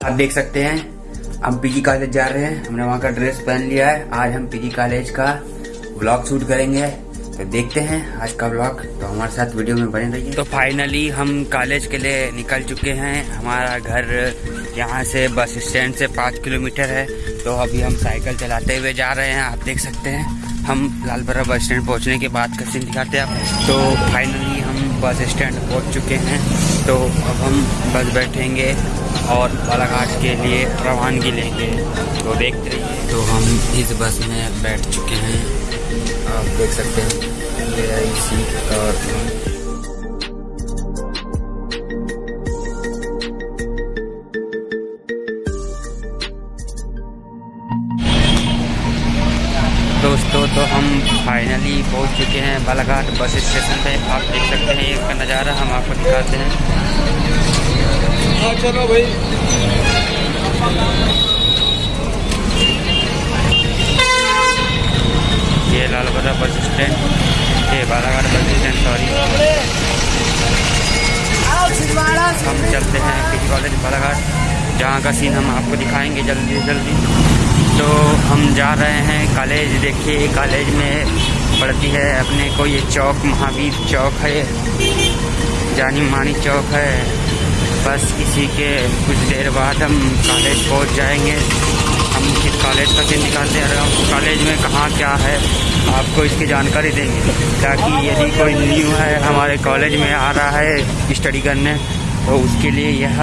आप देख सकते हैं, हम पीजी कॉलेज जा रहे हैं, हमने वहाँ का ड्रेस पहन लिया है। आज हम पीजी कॉलेज का ब्लॉग शूट करेंगे। तो देखते हैं आज का ब्लॉग तो हमारे साथ वीडियो में बने रहिए। तो फाइनली हम कॉलेज के लिए निकल चुके हैं। हमारा घर यहाँ से बस स्टैंड से पाँच किलोमीटर है। तो अभी हम साइकिल चलाते हुए जा रहे हैं, आप देख सकते हैं। हम लालबरा बस स्टैंड पहुँचने के बाद का दिखाते हैं आप तो फाइनली बस स्टैंड पहुँच चुके हैं। तो अब हम बस बैठेंगे और बालाघाट के लिए रवानगी लेंगे। तो देखते रहिए तो हम इस बस में बैठ चुके हैं। आप देख सकते हैं। और दोस्तों तो हम फाइनली पहुँच चुके हैं बालाघाट बस स्टेशन पे। आप देख सकते हैं इसका नज़ारा हम आपको दिखाते हैं। हाँ चलो भाई। ये लालबरा बस स्टैंड ये बालाघाट बस स्टैंड सॉरी हम चलते हैं पीजी कॉलेज बालाघाट जहाँ का सीन हम आपको दिखाएँगे जल्दी जल्दी। तो हम जा रहे हैं कॉलेज। देखिए, कॉलेज में पड़ती है अपने को। ये चौक, महावीर चौक है। जानी मानी चौक है। बस इसी के कुछ देर बाद हम कॉलेज पहुँच जाएँगे। हम किस कॉलेज तक निकालते हैं। कॉलेज में कहाँ क्या है, आपको इसकी जानकारी देंगे। ताकि यदि कोई न्यू है, हमारे कॉलेज में आ रहा है स्टडी करने तो उसके लिए यह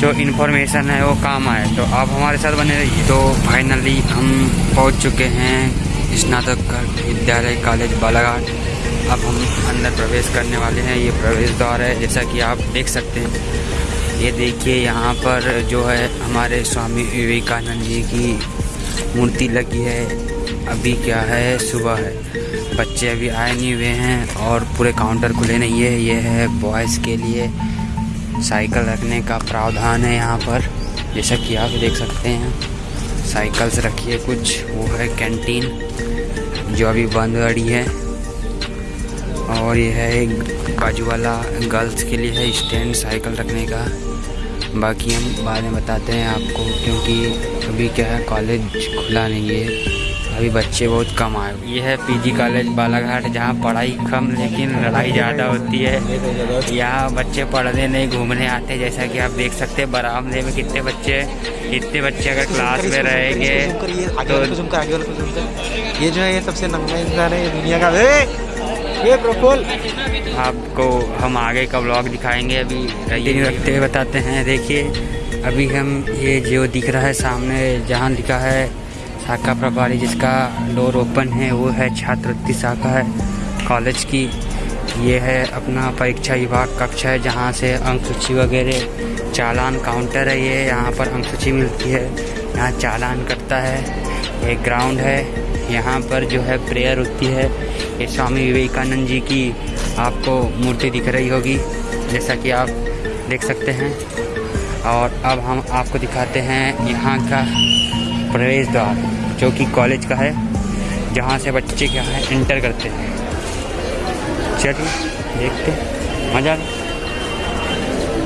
जो इन्फॉर्मेशन है, वो काम आए तो आप हमारे साथ बने रहिए। तो फाइनली हम पहुँच चुके हैं स्नातक विद्यालय कॉलेज बालाघाट। अब हम अंदर प्रवेश करने वाले हैं। ये प्रवेश द्वार है, जैसा कि आप देख सकते हैं। ये देखिए, यहाँ पर जो है हमारे स्वामी विवेकानंद जी की मूर्ति लगी है। अभी क्या है? सुबह है। बच्चे अभी आए नहीं हुए हैं और पूरे काउंटर खुले नहीं है। ये है बॉयज़ के लिए साइकिल रखने का प्रावधान है यहाँ पर। जैसा कि आप देख सकते हैं, साइकिल्स रखी है कुछ। वो है कैंटीन, जो अभी बंद गड़ी है। और यह है एक बाजू वाला गर्ल्स के लिए है स्टैंड साइकिल रखने का। बाकी हम बाद में बताते हैं आपको, क्योंकि अभी क्या है, कॉलेज खुला नहीं है। अभी बच्चे बहुत कम आए ये है पीजी कॉलेज बालाघाट जहाँ पढ़ाई कम लेकिन लड़ाई ज़्यादा होती है। यहाँ बच्चे पढ़ने नहीं घूमने आते जैसा कि आप देख सकते हैं बरामदे में कितने बच्चे इतने बच्चे अगर क्लास में रहेंगे तो ये जो है ये सबसे नंगा इंसान है दुनिया का ये आपको हम आगे का ब्लॉग दिखाएँगे अभी दिन रखते हुए बताते हैं। देखिए अभी हम ये जो दिख रहा है सामने जहाँ लिखा है शाखा प्रभारी जिसका डोर ओपन है, वो है छात्रवृत्ति शाखा है, कॉलेज की। ये है अपना परीक्षा विभाग कक्ष है, जहाँ से अंक सूची वगैरह, चालान काउंटर है ये, यहाँ पर अंक सूची मिलती है। यहाँ चालान करता है, एक ग्राउंड है, यहाँ पर जो है प्रेयर होती है। ये स्वामी विवेकानंद जी की आपको मूर्ति दिख रही होगी, जैसा कि आप देख सकते हैं। और अब हम आपको दिखाते हैं यहाँ का प्रवेश द्वार। जो कि कॉलेज का है, जहाँ से बच्चे क्या है इंटर करते हैं। चलिए, देखते मज़ा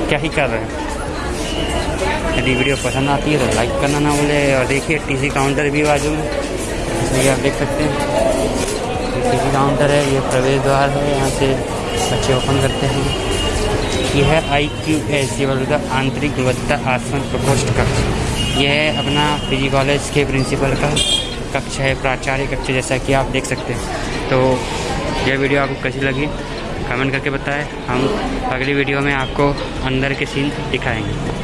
क्या ही कर रहे हैं? यदि वीडियो पसंद आती है तो लाइक करना ना भूले, और देखिए टीसी काउंटर भी बाजू में। ये आप देख सकते हैं। ये टीसी काउंटर है, ये प्रवेश द्वार है, यहाँ से बच्चे ओपन करते हैं। यह है आई क्यू एस का आंतरिक गुणवत्ता आसमान प्रकोष्ठ कक्ष यह है अपना पीजी कॉलेज के प्रिंसिपल का कक्ष है, प्राचार्य कक्ष जैसा कि आप देख सकते हैं। तो यह वीडियो आपको कैसी लगी, कमेंट करके बताएँ। हम अगली वीडियो में आपको अंदर के सीन दिखाएँगे।